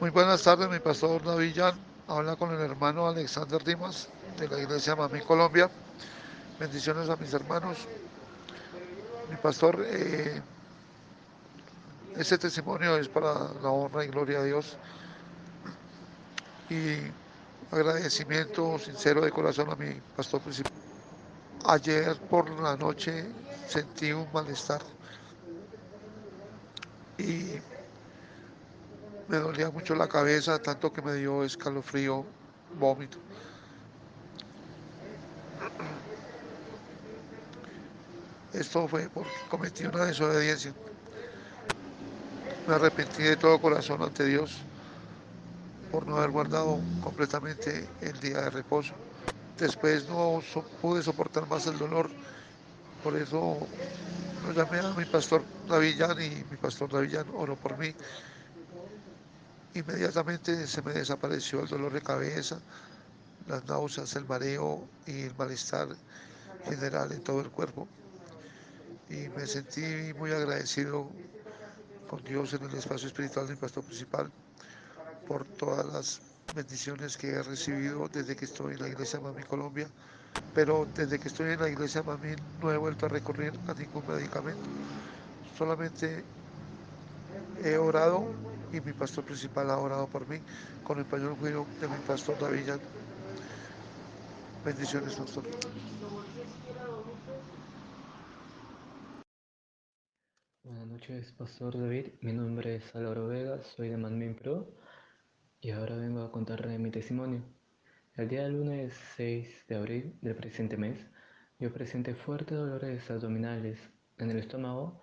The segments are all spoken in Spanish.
Muy buenas tardes, mi pastor Navillán. Habla con el hermano Alexander Dimas de la iglesia Mamí Colombia. Bendiciones a mis hermanos. Mi pastor, eh, este testimonio es para la honra y gloria a Dios. Y agradecimiento sincero de corazón a mi pastor principal. Ayer por la noche sentí un malestar y me dolía mucho la cabeza, tanto que me dio escalofrío, vómito. Esto fue porque cometí una desobediencia. Me arrepentí de todo corazón ante Dios por no haber guardado completamente el día de reposo. Después no pude soportar más el dolor, por eso lo llamé a mi pastor Davillán y mi pastor Davillán oró por mí Inmediatamente se me desapareció el dolor de cabeza, las náuseas, el mareo y el malestar general en todo el cuerpo. Y me sentí muy agradecido con Dios en el espacio espiritual de mi pastor principal por todas las bendiciones que he recibido desde que estoy en la iglesia Mami Colombia. Pero desde que estoy en la iglesia Mami no he vuelto a recurrir a ningún medicamento. Solamente he orado y mi pastor principal ha orado por mí con el pañuelo cuido de mi pastor David. Bendiciones, pastor. Buenas noches, Pastor David. Mi nombre es Álvaro Vega, soy de Manmin Pro y ahora vengo a contarle mi testimonio. El día lunes 6 de abril del presente mes, yo presenté fuertes dolores abdominales en el estómago,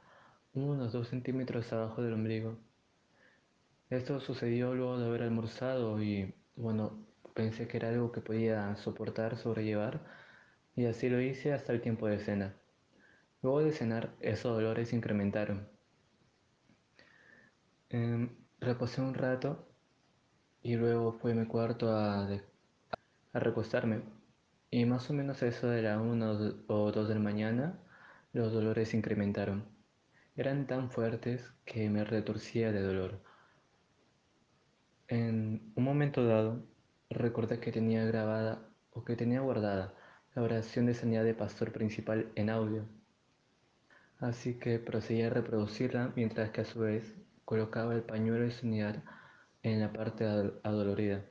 unos 2 centímetros abajo del ombligo. Esto sucedió luego de haber almorzado y, bueno, pensé que era algo que podía soportar, sobrellevar, y así lo hice hasta el tiempo de cena. Luego de cenar, esos dolores se incrementaron. Eh, reposé un rato y luego fui a mi cuarto a, a recostarme. Y más o menos a eso de la 1 o 2 de la mañana, los dolores se incrementaron. Eran tan fuertes que me retorcía de dolor. Un momento dado, recordé que tenía grabada o que tenía guardada la oración de sanidad de pastor principal en audio. Así que procedí a reproducirla mientras que a su vez colocaba el pañuelo de sanidad en la parte adolorida.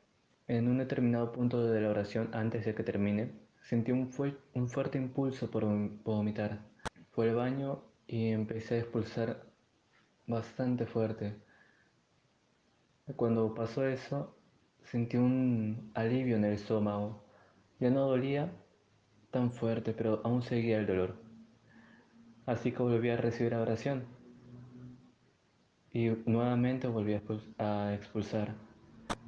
En un determinado punto de la oración, antes de que termine, sentí un fuerte impulso por vomitar. Fue al baño y empecé a expulsar bastante fuerte. Cuando pasó eso, sentí un alivio en el estómago. Ya no dolía tan fuerte, pero aún seguía el dolor. Así que volví a recibir la oración. Y nuevamente volví a expulsar.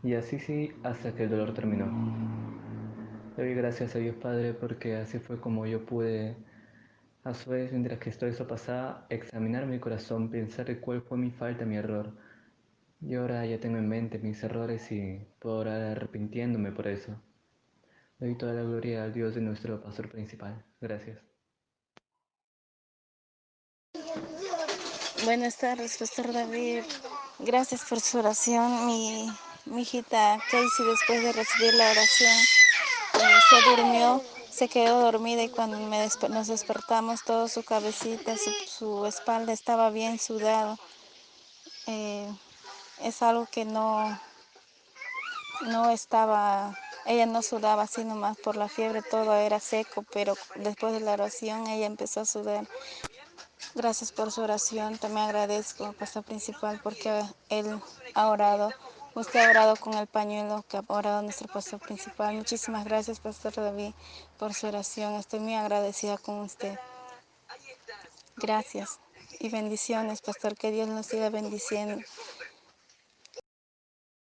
Y así sí hasta que el dolor terminó. Doy gracias a Dios Padre porque así fue como yo pude, a su vez, mientras que todo eso pasaba, examinar mi corazón, pensar cuál fue mi falta, mi error y ahora ya tengo en mente mis errores y puedo orar arrepintiéndome por eso. Doy toda la gloria al Dios de nuestro pastor principal. Gracias. Buenas tardes, Pastor David. Gracias por su oración. Mi, hijita Casey, después de recibir la oración, eh, se durmió, se quedó dormida y cuando me nos despertamos, toda su cabecita, su, su espalda estaba bien sudado. Eh, es algo que no, no estaba, ella no sudaba así nomás por la fiebre, todo era seco, pero después de la oración ella empezó a sudar. Gracias por su oración, también agradezco, pastor principal, porque él ha orado, usted ha orado con el pañuelo que ha orado nuestro pastor principal. Muchísimas gracias, pastor David, por su oración, estoy muy agradecida con usted. Gracias y bendiciones, pastor, que Dios nos siga bendiciendo.